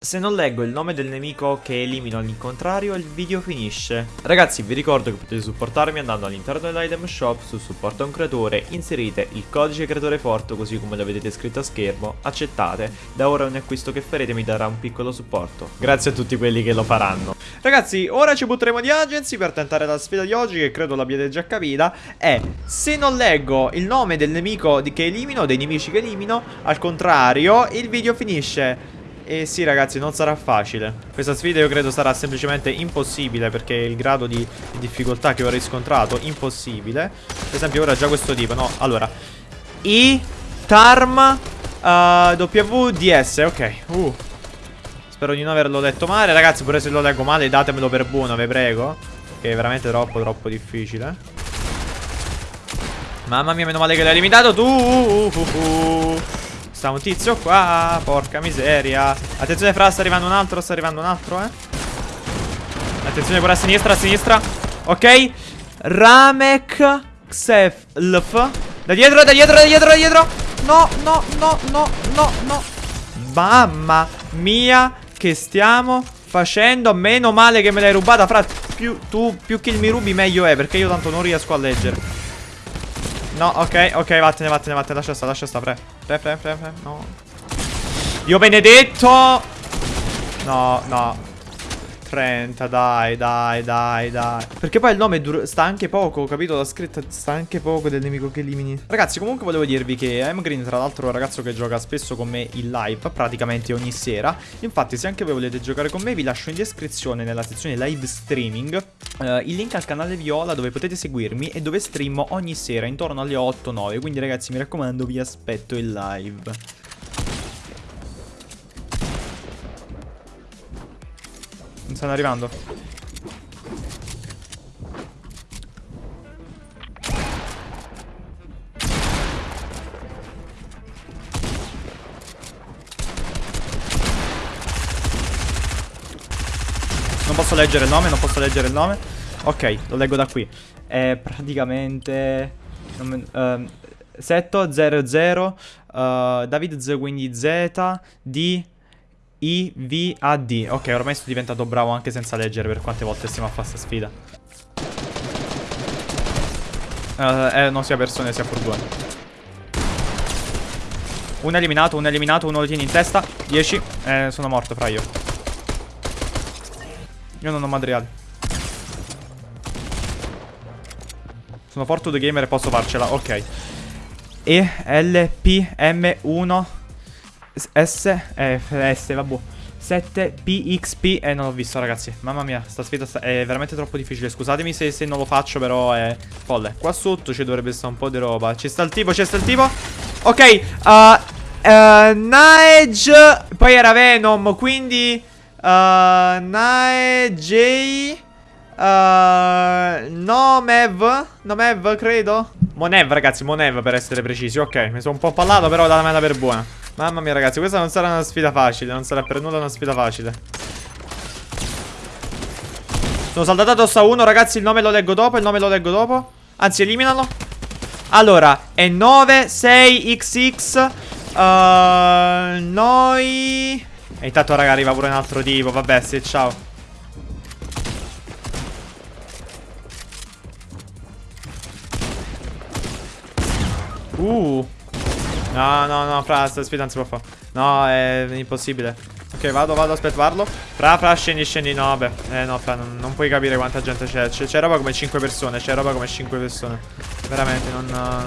Se non leggo il nome del nemico che elimino all'incontrario, il video finisce. Ragazzi, vi ricordo che potete supportarmi andando all'interno dell'item shop su supporto a un creatore, inserite il codice creatore forte così come lo vedete scritto a schermo, accettate, da ora ogni acquisto che farete mi darà un piccolo supporto. Grazie a tutti quelli che lo faranno. Ragazzi, ora ci butteremo di agency per tentare la sfida di oggi che credo l'abbiate già capita, è se non leggo il nome del nemico che elimino, dei nemici che elimino, al contrario, il video finisce. E sì ragazzi non sarà facile. Questa sfida io credo sarà semplicemente impossibile Perché il grado di, di difficoltà che ho riscontrato Impossibile. Per esempio ora già questo tipo No? Allora I Tarm uh, WDS Ok. Uh. Spero di non averlo letto male. Ragazzi pure se lo leggo male datemelo per buono Vi prego. Che è veramente troppo troppo difficile. Mamma mia meno male che l'hai limitato tu. Uh, uh, uh, Sta un tizio qua Porca miseria. Attenzione fra sta arrivando un altro Sta arrivando un altro eh. Attenzione pure a sinistra a sinistra. Ok. Ramek Xeflf Da dietro da dietro da dietro da dietro. No no no no no no. Mamma mia Che stiamo facendo. Meno male che me l'hai rubata Fra. Più, tu più che mi rubi meglio è Perché io tanto non riesco a leggere. No, ok, ok, vattene, vattene, vattene, lascia sta, lascia sta, pre. Pre, pre, pre, pre, no. Dio benedetto! No, no. 30, dai, dai, dai, dai. Perché poi il nome sta anche poco, capito? La scritta sta anche poco del nemico che elimini. Ragazzi, comunque volevo dirvi che M-Green, tra l'altro, è un ragazzo che gioca spesso con me in live, praticamente ogni sera. Infatti, se anche voi volete giocare con me, vi lascio in descrizione nella sezione live streaming uh, il link al canale Viola dove potete seguirmi e dove streamo ogni sera intorno alle 8-9. Quindi, ragazzi, mi raccomando, vi aspetto in live. Stanno arrivando. Non posso leggere il nome, non posso leggere il nome. Ok, lo leggo da qui. È praticamente... Uh, Setto 00 uh, David Z quindi Z D i, V, A, D. Ok, ormai sono diventato bravo anche senza leggere per quante volte stiamo a fare questa sfida. Uh, Eh, non sia persone, sia Uno è eliminato, uno è eliminato, uno lo tiene in testa. 10 Eh, sono morto fra io. Io non ho materiali Sono forte gamer e posso farcela, ok. E, L, P, M, 1 S, eh, S, vabbè. 7 PXP Eh non l'ho visto ragazzi. Mamma mia Sta sfida sta è veramente troppo difficile. Scusatemi se, se, non lo faccio però è folle. Qua sotto ci dovrebbe stare un po' di roba. Ci sta il tipo Ci sta il tipo. Ok uh, uh, Naege Poi era Venom Quindi uh, Naege uh, Nomev Nomev credo. Monev ragazzi Monev per essere precisi Ok. Mi sono un po' pallato però dalla meta per buona Mamma mia ragazzi, questa non sarà una sfida facile, non sarà per nulla una sfida facile. Sono saltato addosso a uno, ragazzi, il nome lo leggo dopo, il nome lo leggo dopo. Anzi, eliminalo. Allora, è 96XX. Uh, noi... E intanto, raga, arriva pure un altro tipo. Vabbè, sì, ciao. Uh. No, no, no, fra, sta sfida non si può fare. No, è impossibile. Ok, vado, vado, aspetta, parlo. Fra, fra, scendi, scendi. No, vabbè. Eh, no, fra, non, non puoi capire quanta gente c'è. C'è roba come 5 persone. C'è roba come 5 persone. Veramente, non...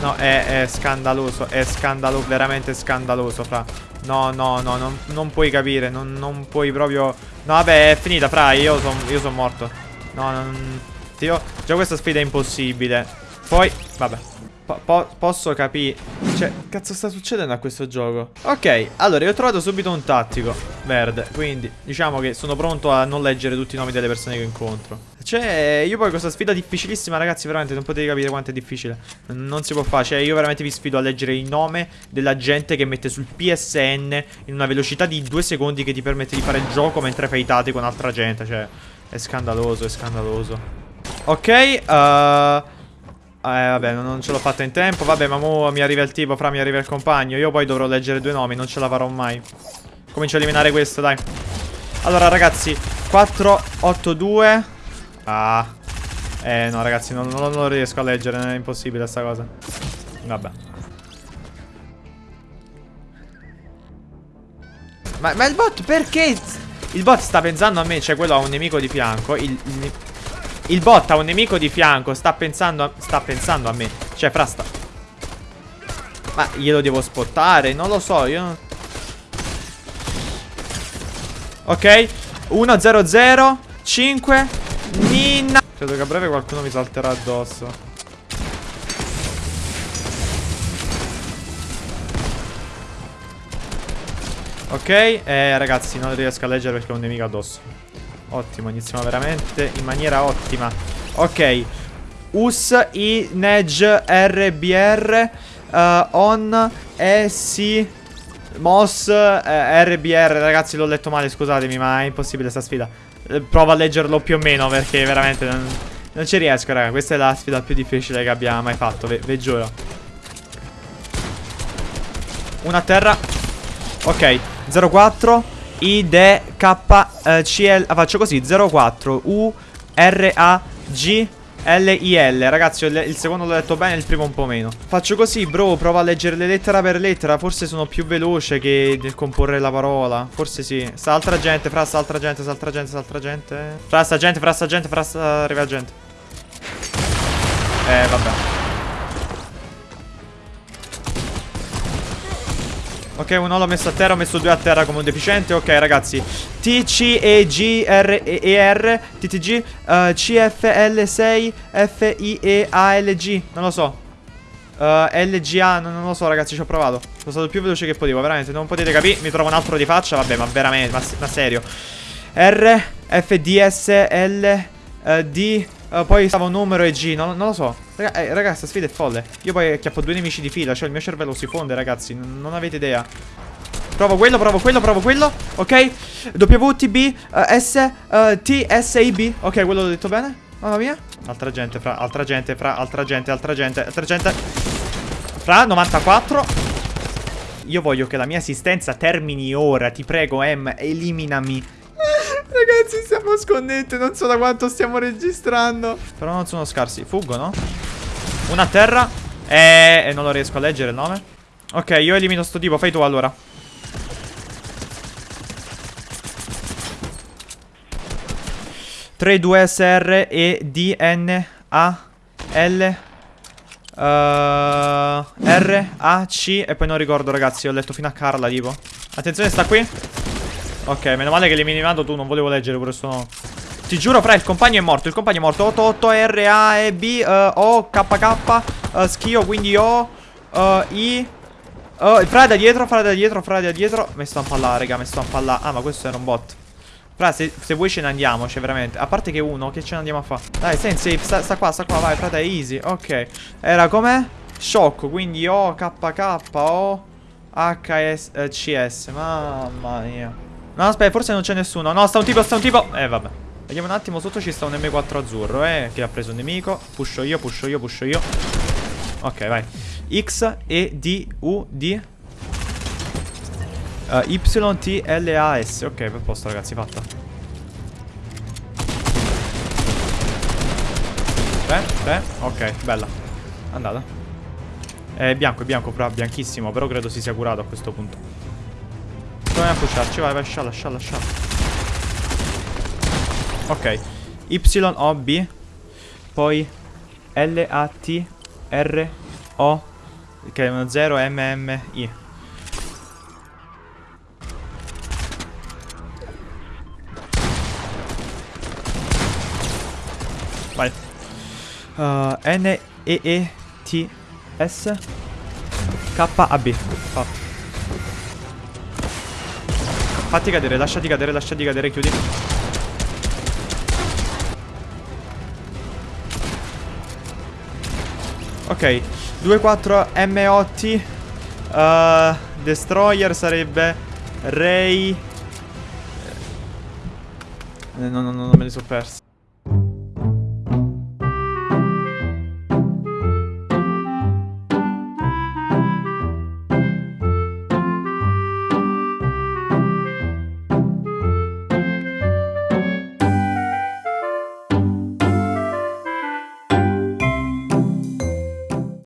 No, è, è scandaloso. È scandaloso, veramente scandaloso, fra. No, no, no, non, non puoi capire. Non, non, puoi proprio... No, vabbè, è finita, fra. Io sono son morto. No, non... Io... Già questa sfida è impossibile. Poi, vabbè. Po po posso capire Cioè, cazzo sta succedendo a questo gioco? Ok, allora, io ho trovato subito un tattico Verde, quindi diciamo che sono pronto a non leggere tutti i nomi delle persone che incontro. Cioè, io poi questa sfida difficilissima, ragazzi Veramente non potete capire quanto è difficile. Non si può fare, cioè io veramente vi sfido a leggere il nome della gente che mette sul PSN In una velocità di due secondi che ti permette di fare il gioco mentre fai tati con altra gente Cioè, è scandaloso, è scandaloso. Ok, uh... Eh vabbè non ce l'ho fatta in tempo Vabbè ma mo mi arriva il tipo Fra mi arriva il compagno Io poi dovrò leggere due nomi Non ce la farò mai Comincio a eliminare questo, dai. Allora, ragazzi, 4, 8, 2. Ah. Eh, no, ragazzi, non, non lo riesco a leggere. È impossibile sta cosa. Vabbè. Ma, ma il bot perché? Il bot sta pensando a me, cioè quello ha un nemico di fianco. Il, il, il bot ha un nemico di fianco, sta pensando, a, sta pensando a me. Cioè, fra sta... Ma glielo devo spottare? Non lo so, io... Ok. 1 0 0 5 Nina. Credo che a breve qualcuno mi salterà addosso. Ok eh, Ragazzi non riesco a leggere perché ho un nemico addosso Ottimo iniziamo veramente in maniera ottima. Ok US I NEG RBR uh, On E Si Moss eh, RBR Ragazzi l'ho letto male scusatemi ma è impossibile sta sfida. Eh, Provo a leggerlo più o meno perché veramente non, non ci riesco raga. Questa è la sfida più difficile che abbia mai fatto Ve, ve giuro. Una a terra. Ok 04 I D K eh, C L ah, Faccio così 04 U R A G L-I-L Ragazzi il, secondo l'ho detto bene Il primo un po' meno. Faccio così bro Prova a leggerle lettera per lettera Forse sono più veloce che nel comporre la parola. Forse sì. Sta altra gente Fra sta altra gente Sta altra gente Sta altra gente. Fra sta gente Fra sta gente Fra sta arriva gente. Eh vabbè Ok, uno l'ho messo a terra, ho messo due a terra come un deficiente. Ok, ragazzi. T, C, E, G, R, E, R, T, T, G, uh, C, F, L, 6, F, I, E, A, L, G. Non lo so. Uh, L, G, A, non, non, lo so, ragazzi, ci ho provato. Sono stato più veloce che potevo, veramente. Non potete capire. Mi trovo un altro di faccia. Vabbè, ma veramente, ma, ma serio. R, F, D, S, L, uh, D, uh, poi stava un numero e G. Non, non lo so. Raga, eh, ragazzi, questa sfida è folle. Io poi chiappo due nemici di fila. Cioè, il mio cervello si fonde, ragazzi. Non, non avete idea. Provo quello, provo quello, provo quello. Ok. WTB, uh, S, uh, T, S, I, B. Ok, quello l'ho detto bene. Mamma mia. Altra gente, fra, altra gente, fra, altra gente, altra gente, altra gente. Fra, 94. Io voglio che la mia assistenza termini ora. Ti prego, M, eliminami. Ragazzi, stiamo sconnette. Non so da quanto stiamo registrando. Però non sono scarsi. Fuggono. Una a terra. E... e non lo riesco a leggere il nome. Ok, io elimino sto tipo. Fai tu allora. Tre, due, S, R, E, D, N, A, L, uh, R, A, C E poi non ricordo ragazzi Ho letto fino a Carla tipo Attenzione sta qui Ok, meno male che l'hai minimato tu, non volevo leggere pure sto... Ti giuro, fra, il compagno è morto, il compagno è morto. 88 R, A, E, B, uh, O, K, uh, Schio, quindi O, uh, I uh, Fra da dietro, fra da dietro, fra da dietro. Mi sto a impallare, raga, mi sto a impallare. Ah, ma questo era un bot. Fra, se, se vuoi ce ne andiamo, cioè veramente. A parte che uno, che ce ne andiamo a fare? Dai, stai in safe, sta, sta qua, sta qua, vai, frate, easy Ok, era com'è? Sciocco, quindi O, K, K, O H, S, eh, C, S Mamma mia No, aspetta, forse non c'è nessuno. No, sta un tipo, sta un tipo. Eh, vabbè. Vediamo un attimo, sotto ci sta un M4 azzurro, eh, che ha preso un nemico. Pusho io, pusho io, pusho io. Ok, vai. X, E, D, U, D. Uh, y, T, L, A, S. Ok, per posto, ragazzi, fatta. Tre, tre. Ok, bella. Andata. È bianco, è bianco, bianchissimo, però credo si sia curato a questo punto. Proviamo a pusharci, vai, vai, scialla, scialla, scialla. Ok. Y, O, B. Poi L, A, T, R, O. Che è uno 0, M, M, I. Vai. Uh, N, E, E, T, S. K, A, B. Fatto. Fatti cadere, lasciati cadere, lasciati cadere, chiudi. Ok, 2-4 MOT uh, Destroyer sarebbe Ray eh, No, no, no, me li sono persi